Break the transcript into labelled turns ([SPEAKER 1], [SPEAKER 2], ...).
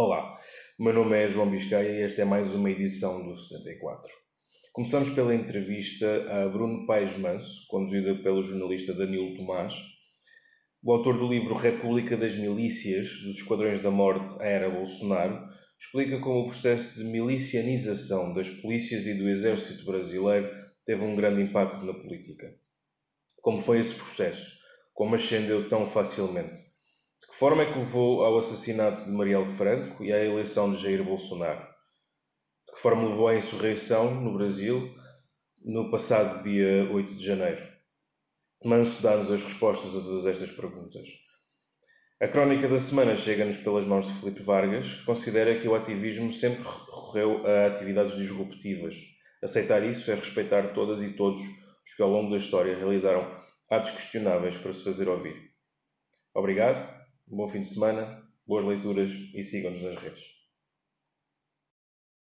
[SPEAKER 1] Olá, meu nome é João Biscaia e esta é mais uma edição do 74. Começamos pela entrevista a Bruno Paes Manso, conduzida pelo jornalista Danilo Tomás, o autor do livro República das Milícias, dos Esquadrões da Morte à Era Bolsonaro, explica como o processo de milicianização das polícias e do exército brasileiro teve um grande impacto na política. Como foi esse processo? Como ascendeu tão facilmente? Que forma é que levou ao assassinato de Marielle Franco e à eleição de Jair Bolsonaro? De que forma levou à insurreição no Brasil no passado dia 8 de janeiro? Manso dá-nos as respostas a todas estas perguntas. A crónica da semana chega-nos pelas mãos de Felipe Vargas, que considera que o ativismo sempre recorreu a atividades disruptivas. Aceitar isso é respeitar todas e todos os que ao longo da história realizaram atos questionáveis para se fazer ouvir. Obrigado um bom fim de semana, boas leituras e sigam-nos nas redes.